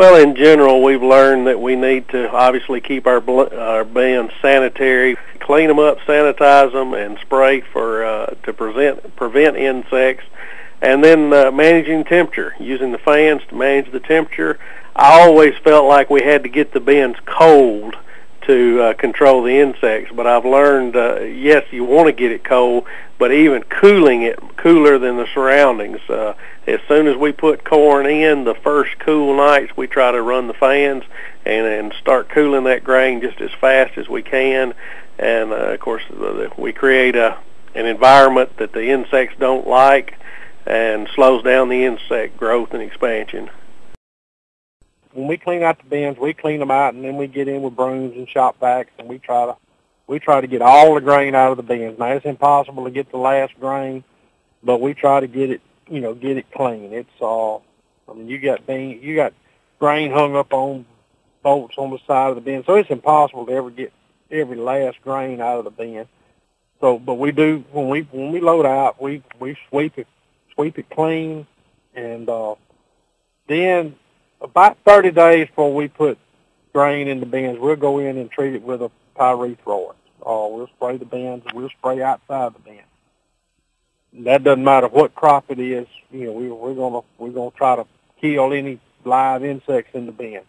Well, in general, we've learned that we need to obviously keep our bl- our bins sanitary, clean them up, sanitize them, and spray for uh, to prevent prevent insects. And then uh, managing temperature, using the fans to manage the temperature. I always felt like we had to get the bins cold to uh, control the insects, but I've learned uh, yes, you want to get it cold, but even cooling it cooler than the surroundings. Uh, as soon as we put corn in, the first cool nights we try to run the fans and and start cooling that grain just as fast as we can. And uh, of course, we create a an environment that the insects don't like and slows down the insect growth and expansion. When we clean out the bins, we clean them out, and then we get in with brooms and shop vacs, and we try to we try to get all the grain out of the bins. Now it's impossible to get the last grain, but we try to get it, you know, get it clean. It's all. Uh, I mean, you got bean, you got grain hung up on bolts on the side of the bin, so it's impossible to ever get every last grain out of the bin. So, but we do when we when we load out, we we sweep it sweep it clean, and uh, then about 30 days before we put grain in the bins, we'll go in and treat it with a pyrethroid. Uh, we'll spray the bins, we'll spray outside the bin. That doesn't matter what crop it is. You know, we, we're gonna we're gonna try to kill any live insects in the bin.